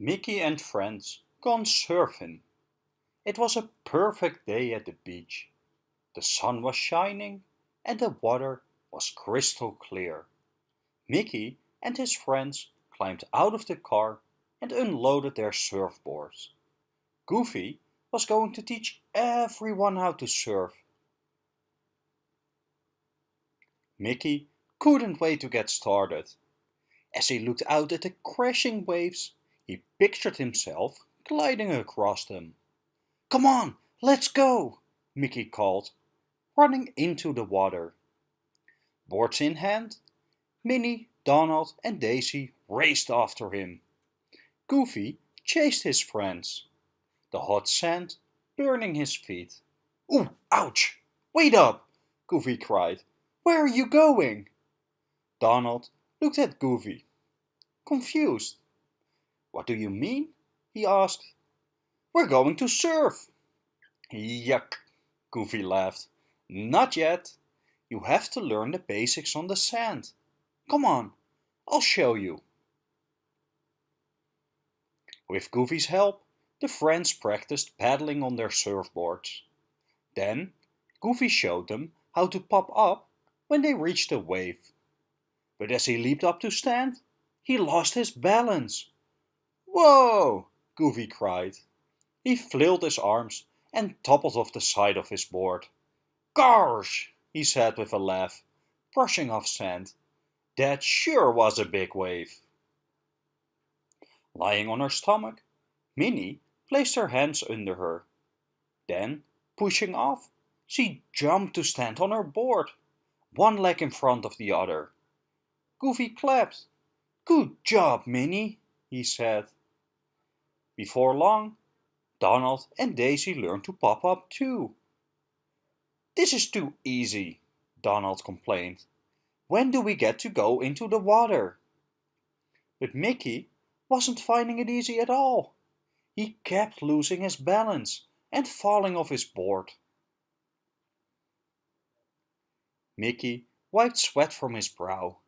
Mickey and friends gone surfing. It was a perfect day at the beach. The sun was shining and the water was crystal clear. Mickey and his friends climbed out of the car and unloaded their surfboards. Goofy was going to teach everyone how to surf. Mickey couldn't wait to get started. As he looked out at the crashing waves, he pictured himself gliding across them. Come on, let's go, Mickey called, running into the water. Boards in hand, Minnie, Donald and Daisy raced after him. Goofy chased his friends, the hot sand burning his feet. Ooh, ouch! Wait up! Goofy cried. Where are you going? Donald looked at Goofy, confused. What do you mean? he asked. We're going to surf. Yuck, Goofy laughed. Not yet. You have to learn the basics on the sand. Come on, I'll show you. With Goofy's help, the friends practiced paddling on their surfboards. Then, Goofy showed them how to pop up when they reached a wave. But as he leaped up to stand, he lost his balance. Whoa! Goofy cried. He flailed his arms and toppled off the side of his board. Gosh! he said with a laugh, brushing off sand. That sure was a big wave. Lying on her stomach, Minnie placed her hands under her. Then, pushing off, she jumped to stand on her board, one leg in front of the other. Goofy clapped. Good job, Minnie, he said. Before long, Donald and Daisy learned to pop up too. This is too easy, Donald complained. When do we get to go into the water? But Mickey wasn't finding it easy at all. He kept losing his balance and falling off his board. Mickey wiped sweat from his brow.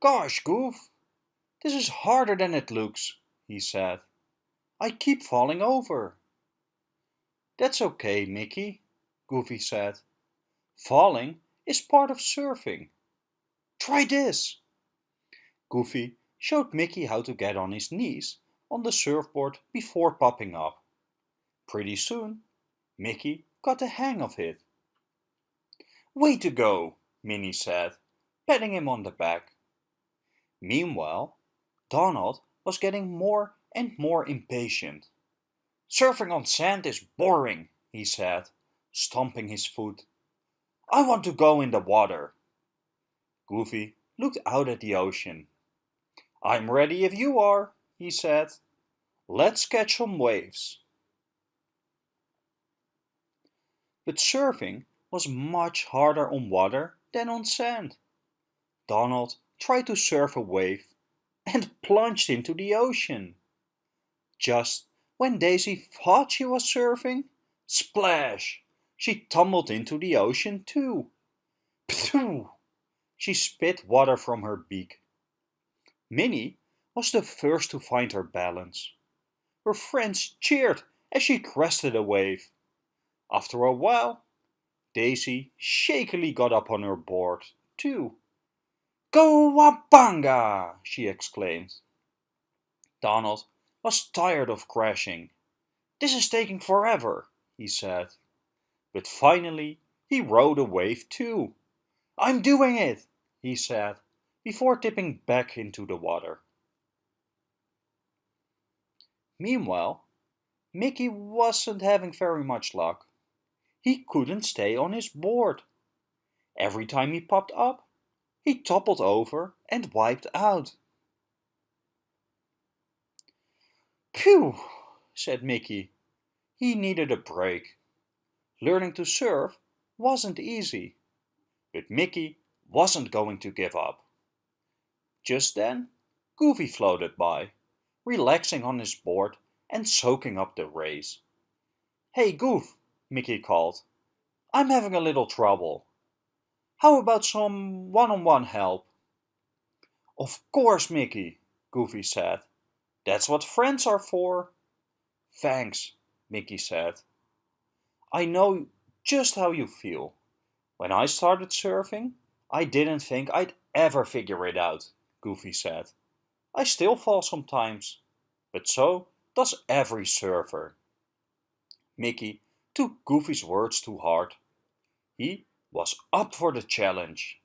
Gosh, Goof, this is harder than it looks, he said. I keep falling over. That's okay, Mickey, Goofy said. Falling is part of surfing. Try this. Goofy showed Mickey how to get on his knees on the surfboard before popping up. Pretty soon, Mickey got the hang of it. Way to go, Minnie said, patting him on the back. Meanwhile, Donald was getting more and more impatient. Surfing on sand is boring, he said, stomping his foot. I want to go in the water. Goofy looked out at the ocean. I'm ready if you are, he said. Let's catch some waves. But surfing was much harder on water than on sand. Donald tried to surf a wave and plunged into the ocean. Just when Daisy thought she was surfing, splash! She tumbled into the ocean too. Phew! She spit water from her beak. Minnie was the first to find her balance. Her friends cheered as she crested a wave. After a while, Daisy shakily got up on her board, too. Cowabunga! she exclaimed. Donald was tired of crashing. This is taking forever, he said. But finally he rode a wave too. I'm doing it, he said before tipping back into the water. Meanwhile, Mickey wasn't having very much luck. He couldn't stay on his board. Every time he popped up, he toppled over and wiped out. Phew, said Mickey. He needed a break. Learning to surf wasn't easy, but Mickey wasn't going to give up. Just then, Goofy floated by, relaxing on his board and soaking up the rays. Hey Goof, Mickey called. I'm having a little trouble. How about some one-on-one -on -one help? Of course, Mickey, Goofy said. That's what friends are for. Thanks, Mickey said. I know just how you feel. When I started surfing, I didn't think I'd ever figure it out, Goofy said. I still fall sometimes, but so does every surfer. Mickey took Goofy's words to heart. He was up for the challenge.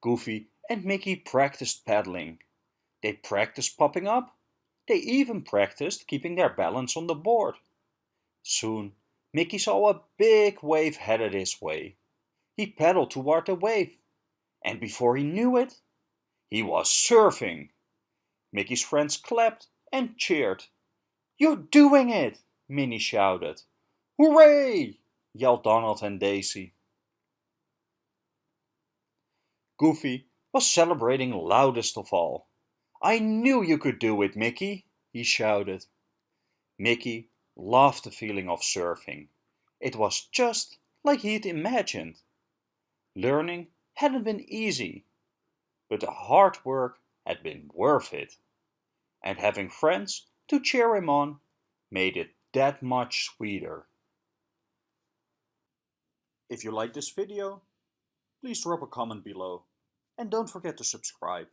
Goofy and Mickey practiced paddling. They practiced popping up. They even practiced keeping their balance on the board. Soon, Mickey saw a big wave headed his way. He paddled toward the wave, and before he knew it, he was surfing. Mickey's friends clapped and cheered. You're doing it! Minnie shouted. Hooray! yelled Donald and Daisy. Goofy was celebrating loudest of all. I knew you could do it, Mickey, he shouted. Mickey loved the feeling of surfing. It was just like he'd imagined. Learning hadn't been easy, but the hard work had been worth it. And having friends to cheer him on made it that much sweeter. If you like this video, please drop a comment below and don't forget to subscribe.